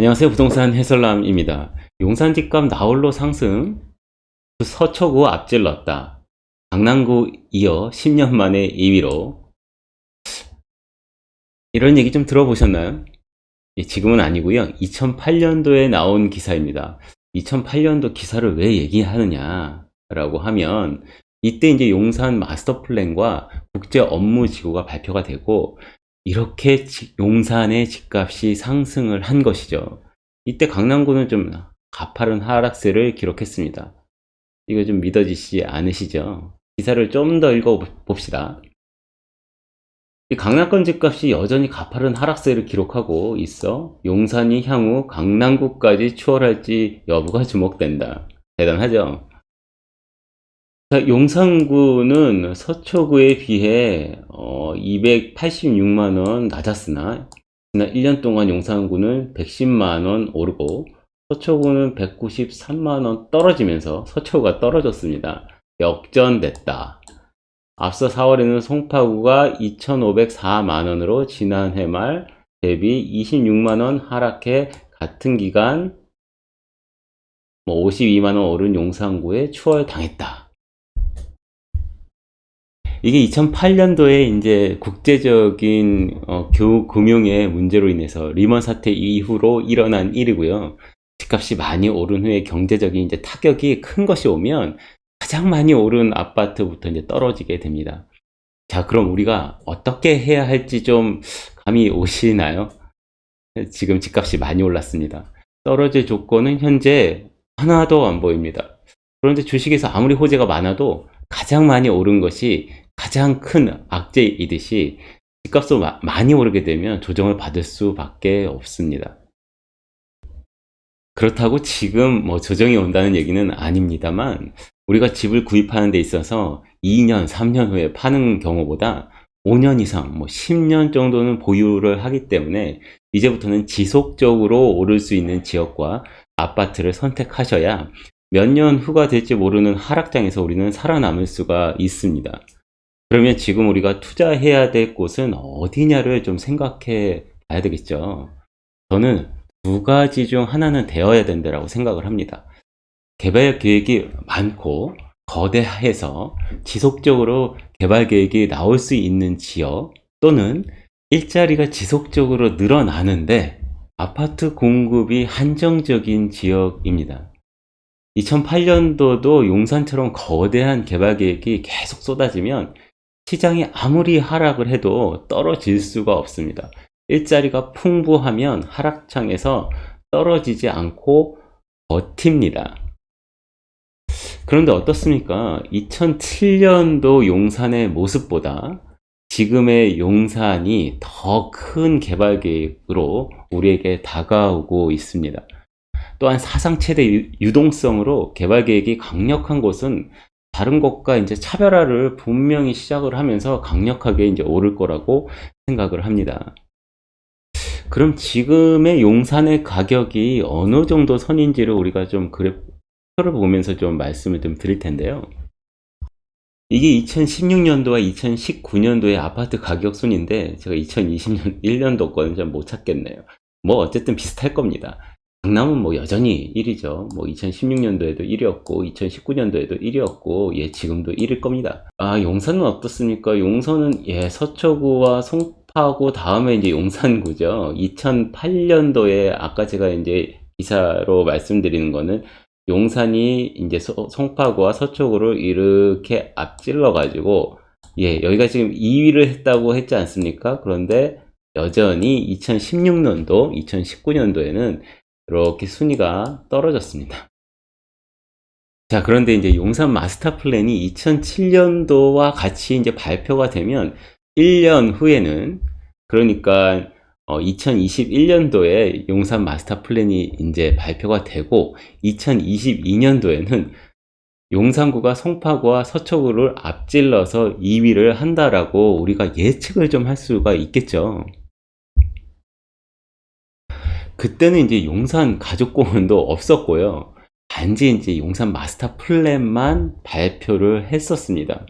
안녕하세요 부동산 해설남입니다. 용산 집값 나홀로 상승. 서초구 앞질렀다. 강남구 이어 10년 만에 2위로. 이런 얘기 좀 들어보셨나요? 예, 지금은 아니고요. 2008년도에 나온 기사입니다. 2008년도 기사를 왜 얘기하느냐 라고 하면 이때 이제 용산 마스터 플랜과 국제 업무 지구가 발표가 되고 이렇게 용산의 집값이 상승을 한 것이죠. 이때 강남구는 좀 가파른 하락세를 기록했습니다. 이거 좀 믿어지지 않으시죠? 기사를 좀 더 읽어봅시다. 강남권 집값이 여전히 가파른 하락세를 기록하고 있어 용산이 향후 강남구까지 추월할지 여부가 주목된다. 대단하죠? 자, 용산구는 서초구에 비해 어, 286만원 낮았으나 지난 1년 동안 용산구는 110만원 오르고 서초구는 193만원 떨어지면서 서초구가 떨어졌습니다. 역전됐다. 앞서 4월에는 송파구가 2,504만원으로 지난해 말 대비 26만원 하락해 같은 기간 52만원 뭐 오른 용산구에 추월당했다. 이게 2008년도에 이제 국제적인 어, 교 금융의 문제로 인해서 리먼 사태 이후로 일어난 일이고요. 집값이 많이 오른 후에 경제적인 이제 타격이 큰 것이 오면 가장 많이 오른 아파트부터 이제 떨어지게 됩니다. 자, 그럼 우리가 어떻게 해야 할지 좀 감이 오시나요? 지금 집값이 많이 올랐습니다. 떨어질 조건은 현재 하나도 안 보입니다. 그런데 주식에서 아무리 호재가 많아도 가장 많이 오른 것이 가장 큰 악재이듯이 집값도 많이 오르게 되면 조정을 받을 수밖에 없습니다. 그렇다고 지금 뭐 조정이 온다는 얘기는 아닙니다만 우리가 집을 구입하는 데 있어서 2년, 3년 후에 파는 경우보다 5년 이상, 뭐 10년 정도는 보유를 하기 때문에 이제부터는 지속적으로 오를 수 있는 지역과 아파트를 선택하셔야 몇 년 후가 될지 모르는 하락장에서 우리는 살아남을 수가 있습니다. 그러면 지금 우리가 투자해야 될 곳은 어디냐를 좀 생각해 봐야 되겠죠. 저는 두 가지 중 하나는 되어야 된다고 생각을 합니다. 개발 계획이 많고 거대해서 지속적으로 개발 계획이 나올 수 있는 지역 또는 일자리가 지속적으로 늘어나는데 아파트 공급이 한정적인 지역입니다. 2008년도도 용산처럼 거대한 개발 계획이 계속 쏟아지면 시장이 아무리 하락을 해도 떨어질 수가 없습니다. 일자리가 풍부하면 하락장에서 떨어지지 않고 버팁니다. 그런데 어떻습니까? 2007년도 용산의 모습보다 지금의 용산이 더 큰 개발 계획으로 우리에게 다가오고 있습니다. 또한 사상 최대 유동성으로 개발 계획이 강력한 곳은 다른 것과 이제 차별화를 분명히 시작을 하면서 강력하게 이제 오를 거라고 생각을 합니다. 그럼 지금의 용산의 가격이 어느 정도 선인지를 우리가 좀 그래프를 보면서 좀 말씀을 좀 드릴 텐데요. 이게 2016년도와 2019년도의 아파트 가격 순인데 제가 2020년 1년도 거는 좀 못 찾겠네요. 뭐 어쨌든 비슷할 겁니다. 강남은 뭐 여전히 1위죠. 뭐 2016년도에도 1위였고 2019년도에도 1위였고 예 지금도 1일 겁니다. 아 용산은 어떻습니까? 용산은 예 서초구와 송파구 다음에 이제 용산구죠. 2008년도에 아까 제가 이제 기사로 말씀드리는 거는 용산이 이제 소, 송파구와 서초구를 이렇게 앞질러 가지고 예 여기가 지금 2위를 했다고 했지 않습니까? 그런데 여전히 2016년도 2019년도에는 이렇게 순위가 떨어졌습니다. 자, 그런데 이제 용산 마스터 플랜이 2007년도와 같이 이제 발표가 되면 1년 후에는 그러니까 어, 2021년도에 용산 마스터 플랜이 이제 발표가 되고 2022년도에는 용산구가 송파구와 서초구를 앞질러서 2위를 한다라고 우리가 예측을 좀 할 수가 있겠죠. 그때는 이제 용산 가족 공원도 없었고요. 단지 이제 용산 마스터 플랜만 발표를 했었습니다.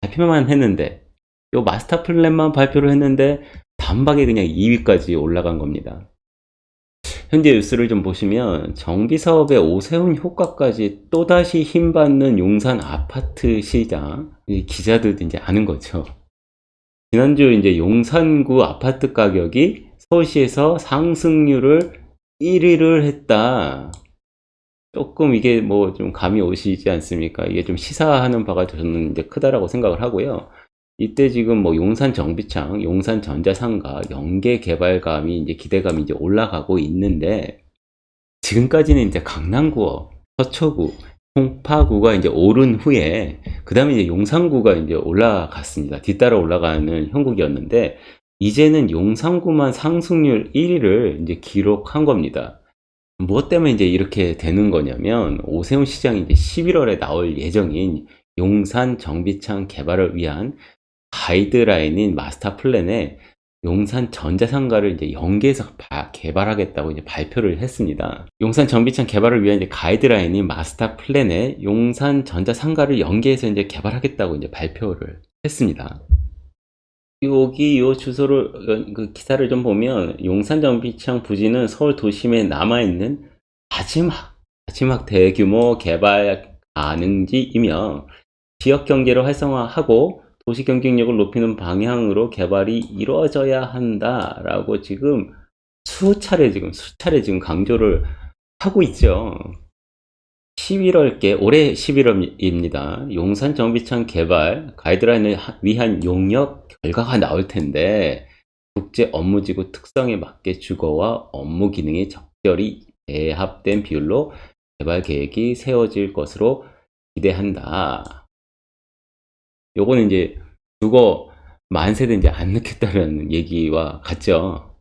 발표만 했는데, 요 마스터 플랜만 발표를 했는데, 단박에 그냥 2위까지 올라간 겁니다. 현재 뉴스를 좀 보시면 정비 사업의 오세훈 효과까지 또다시 힘받는 용산 아파트 시장 이 기자들도 이제 아는 거죠. 지난주 이제 용산구 아파트 가격이 서울시에서 상승률을 1위를 했다. 조금 이게 뭐 좀 감이 오시지 않습니까? 이게 좀 시사하는 바가 저는 이제 크다라고 생각을 하고요. 이때 지금 뭐 용산 정비창, 용산 전자상가, 연계 개발감이 이제 기대감이 이제 올라가고 있는데 지금까지는 이제 강남구어, 서초구, 송파구가 이제 오른 후에 그 다음에 이제 용산구가 이제 올라갔습니다. 뒤따라 올라가는 형국이었는데 이제는 용산구만 상승률 1위를 이제 기록한 겁니다. 무엇 때문에 이제 이렇게 되는 거냐면 오세훈 시장이 이제 11월에 나올 예정인 용산 정비창 개발을 위한 가이드라인인 마스터 플랜에 용산 전자상가를 이제 연계해서 바- 개발하겠다고 이제 발표를 했습니다. 용산 정비창 개발을 위한 이제 가이드라인인 마스터 플랜에 용산 전자상가를 연계해서 이제 개발하겠다고 이제 발표를 했습니다. 여기 요 주소를 어, 그 기사를 좀 보면 용산 정비창 부지는 서울 도심에 남아 있는 마지막 마지막 대규모 개발 가능지이며 지역 경제를 활성화하고 도시 경쟁력을 높이는 방향으로 개발이 이루어져야 한다라고 지금 수차례 지금 수차례 지금 강조를 하고 있죠. 11월께 올해 11월입니다. 용산 정비창 개발 가이드라인을 하- 위한 용역 결과가 나올 텐데 국제 업무지구 특성에 맞게 주거와 업무 기능이 적절히 배합된 비율로 개발 계획이 세워질 것으로 기대한다. 요거는 이제 주거 만세대 이제 안 넣겠다는 얘기와 같죠.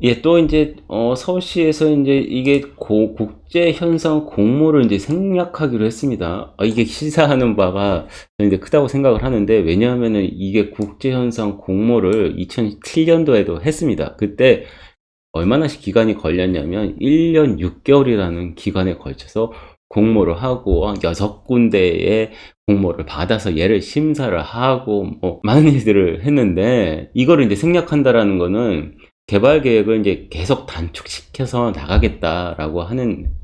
예, 또 이제 어, 서울시에서 이제 이게 고- 국제 현상 공모를 이제 생략하기로 했습니다. 아, 이게 시사하는 바가 이제 크다고 생각을 하는데 왜냐하면은 이게 국제 현상 공모를 2007년도에도 했습니다. 그때 얼마나 기간이 걸렸냐면 1년 6개월이라는 기간에 걸쳐서 공모를 하고 한 여섯 군데의 공모를 받아서 얘를 심사를 하고 뭐 많은 일들을 했는데 이거를 이제 생략한다라는 거는 개발 계획을 이제 계속 단축시켜서 나가겠다라고 하는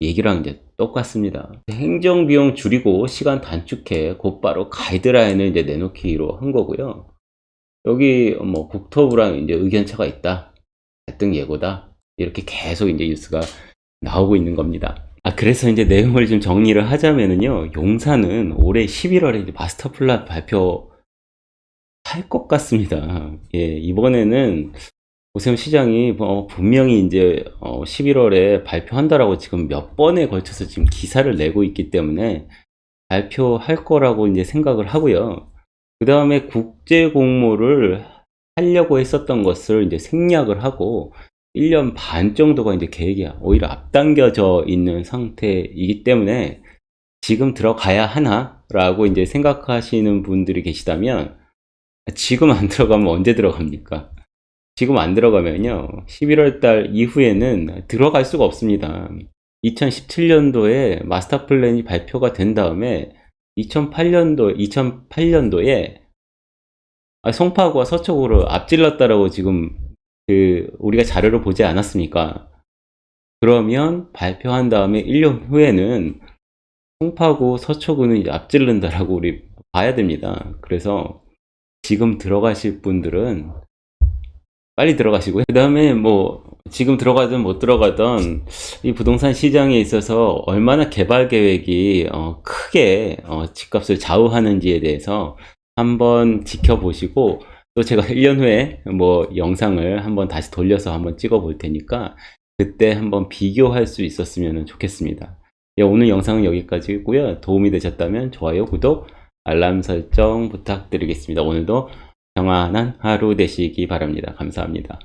얘기랑 이제 똑같습니다. 행정 비용 줄이고 시간 단축해 곧바로 가이드라인을 이제 내놓기로 한 거고요. 여기 뭐 국토부랑 이제 의견차가 있다. 갈등 예고다. 이렇게 계속 이제 뉴스가 나오고 있는 겁니다. 아, 그래서 이제 내용을 좀 정리를 하자면은요, 용산은 올해 11월에 이제 마스터 플랜 발표 할 것 같습니다. 예, 이번에는 오세훈 시장이 어, 분명히 이제 어, 11월에 발표한다라고 지금 몇 번에 걸쳐서 지금 기사를 내고 있기 때문에 발표할 거라고 이제 생각을 하고요. 그 다음에 국제 공모를 하려고 했었던 것을 이제 생략을 하고 1년 반 정도가 이제 계획이 오히려 앞당겨져 있는 상태이기 때문에 지금 들어가야 하나 라고 이제 생각하시는 분들이 계시다면 지금 안 들어가면 언제 들어갑니까? 지금 안 들어가면요. 11월 달 이후에는 들어갈 수가 없습니다. 2017년도에 마스터 플랜이 발표가 된 다음에 2008년도 2008년도에 아, 송파구와 서초구를 앞질렀다라고 지금 그 우리가 자료를 보지 않았습니까? 그러면 발표한 다음에 1년 후에는 송파구, 서초구는 앞질른다라고 우리 봐야 됩니다. 그래서 지금 들어가실 분들은 빨리 들어가시고요. 그 다음에 뭐 지금 들어가든 못 들어가든 이 부동산 시장에 있어서 얼마나 개발 계획이 어, 크게 어, 집값을 좌우하는지에 대해서 한번 지켜보시고 또 제가 1년 후에 뭐 영상을 한번 다시 돌려서 한번 찍어 볼 테니까 그때 한번 비교할 수 있었으면 좋겠습니다. 예, 오늘 영상은 여기까지고요. 도움이 되셨다면 좋아요, 구독, 알람 설정 부탁드리겠습니다. 오늘도 평안한 하루 되시기 바랍니다. 감사합니다.